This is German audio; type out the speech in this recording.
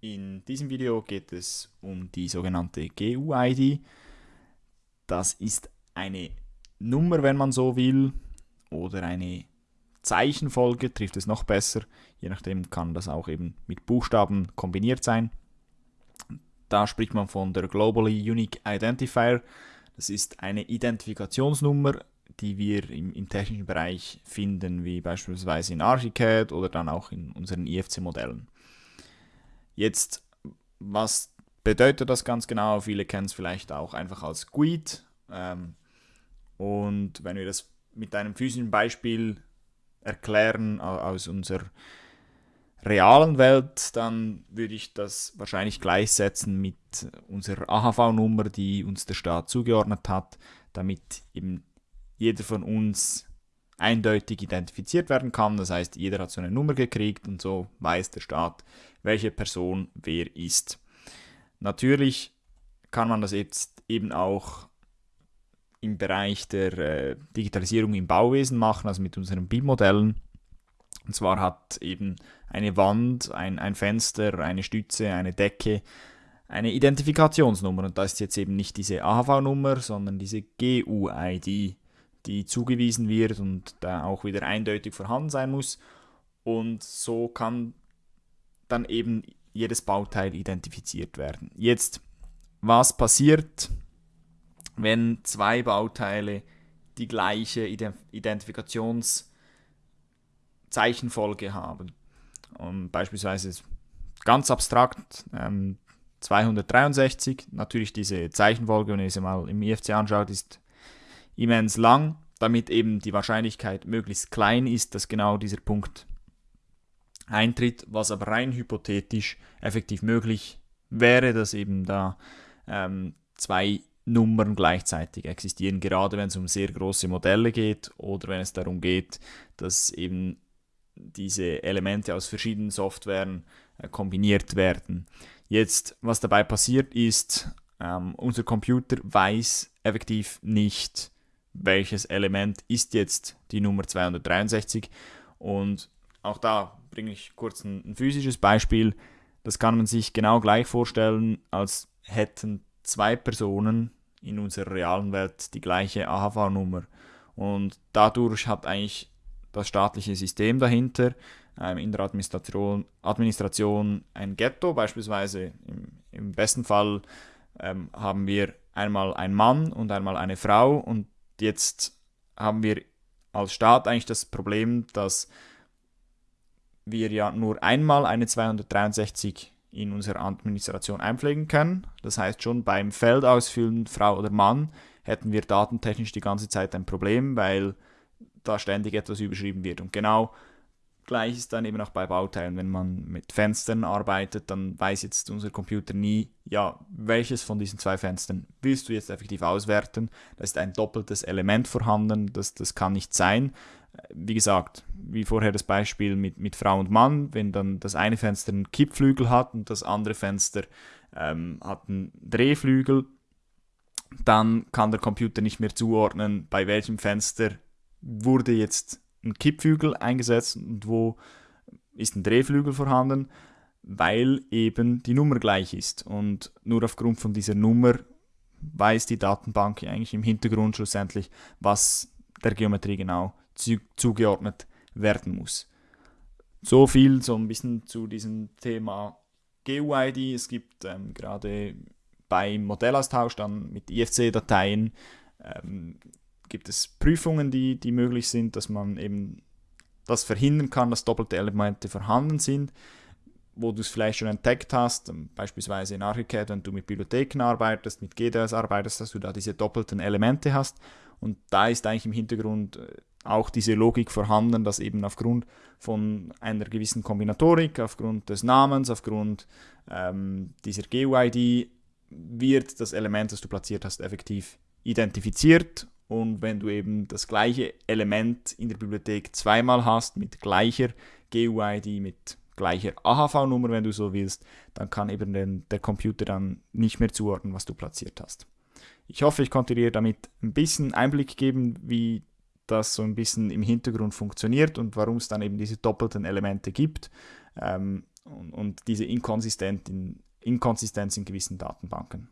In diesem Video geht es um die sogenannte GUID. Das ist eine Nummer, wenn man so will, oder eine Zeichenfolge, trifft es noch besser. Je nachdem kann das auch eben mit Buchstaben kombiniert sein. Da spricht man von der Globally Unique Identifier. Das ist eine Identifikationsnummer, die wir im, im technischen Bereich finden, wie beispielsweise in Archicad oder dann auch in unseren IFC-Modellen. Jetzt, was bedeutet das ganz genau? Viele kennen es vielleicht auch einfach als GUID. Ähm, und wenn wir das mit einem physischen Beispiel erklären aus unserer realen Welt, dann würde ich das wahrscheinlich gleichsetzen mit unserer AHV-Nummer, die uns der Staat zugeordnet hat, damit eben jeder von uns eindeutig identifiziert werden kann. Das heißt, jeder hat so eine Nummer gekriegt und so weiß der Staat, welche Person wer ist. Natürlich kann man das jetzt eben auch im Bereich der äh, Digitalisierung im Bauwesen machen, also mit unseren BIM-Modellen. Und zwar hat eben eine Wand, ein, ein Fenster, eine Stütze, eine Decke eine Identifikationsnummer. Und da ist jetzt eben nicht diese AHV-Nummer, sondern diese GUID die zugewiesen wird und da auch wieder eindeutig vorhanden sein muss. Und so kann dann eben jedes Bauteil identifiziert werden. Jetzt, was passiert, wenn zwei Bauteile die gleiche Identifikationszeichenfolge haben? Und beispielsweise ganz abstrakt ähm, 263, natürlich diese Zeichenfolge, wenn ihr sie mal im IFC anschaut, ist immens lang, damit eben die Wahrscheinlichkeit möglichst klein ist, dass genau dieser Punkt eintritt, was aber rein hypothetisch effektiv möglich wäre, dass eben da ähm, zwei Nummern gleichzeitig existieren, gerade wenn es um sehr große Modelle geht oder wenn es darum geht, dass eben diese Elemente aus verschiedenen Softwaren äh, kombiniert werden. Jetzt, was dabei passiert ist, ähm, unser Computer weiß effektiv nicht, welches Element ist jetzt die Nummer 263. Und auch da bringe ich kurz ein, ein physisches Beispiel. Das kann man sich genau gleich vorstellen, als hätten zwei Personen in unserer realen Welt die gleiche AHV-Nummer. Und dadurch hat eigentlich das staatliche System dahinter ähm, in der Administration, Administration ein Ghetto. Beispielsweise im, im besten Fall ähm, haben wir einmal einen Mann und einmal eine Frau und jetzt haben wir als Staat eigentlich das Problem, dass wir ja nur einmal eine 263 in unserer Administration einpflegen können. Das heißt, schon beim Feldausfüllen Frau oder Mann hätten wir datentechnisch die ganze Zeit ein Problem, weil da ständig etwas überschrieben wird. Und genau Gleich ist dann eben auch bei Bauteilen. Wenn man mit Fenstern arbeitet, dann weiß jetzt unser Computer nie, ja, welches von diesen zwei Fenstern willst du jetzt effektiv auswerten. Da ist ein doppeltes Element vorhanden, das, das kann nicht sein. Wie gesagt, wie vorher das Beispiel mit, mit Frau und Mann, wenn dann das eine Fenster einen Kippflügel hat und das andere Fenster ähm, hat einen Drehflügel, dann kann der Computer nicht mehr zuordnen, bei welchem Fenster wurde jetzt ein Kippflügel eingesetzt und wo ist ein Drehflügel vorhanden, weil eben die Nummer gleich ist. Und nur aufgrund von dieser Nummer weiß die Datenbank eigentlich im Hintergrund schlussendlich, was der Geometrie genau zu, zugeordnet werden muss. So viel so ein bisschen zu diesem Thema GUID. Es gibt ähm, gerade beim Modellaustausch dann mit IFC-Dateien ähm, gibt es Prüfungen, die, die möglich sind, dass man eben das verhindern kann, dass doppelte Elemente vorhanden sind, wo du es vielleicht schon entdeckt hast, ähm, beispielsweise in Archicad, wenn du mit Bibliotheken arbeitest, mit GDS arbeitest, dass du da diese doppelten Elemente hast. Und da ist eigentlich im Hintergrund äh, auch diese Logik vorhanden, dass eben aufgrund von einer gewissen Kombinatorik, aufgrund des Namens, aufgrund ähm, dieser GUID wird das Element, das du platziert hast, effektiv identifiziert und wenn du eben das gleiche Element in der Bibliothek zweimal hast, mit gleicher GUID, mit gleicher AHV-Nummer, wenn du so willst, dann kann eben den, der Computer dann nicht mehr zuordnen, was du platziert hast. Ich hoffe, ich konnte dir damit ein bisschen Einblick geben, wie das so ein bisschen im Hintergrund funktioniert und warum es dann eben diese doppelten Elemente gibt. Ähm, und, und diese Inkonsistenz in, Inkonsistenz in gewissen Datenbanken.